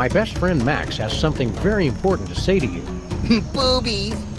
My best friend Max has something very important to say to you. Boobies.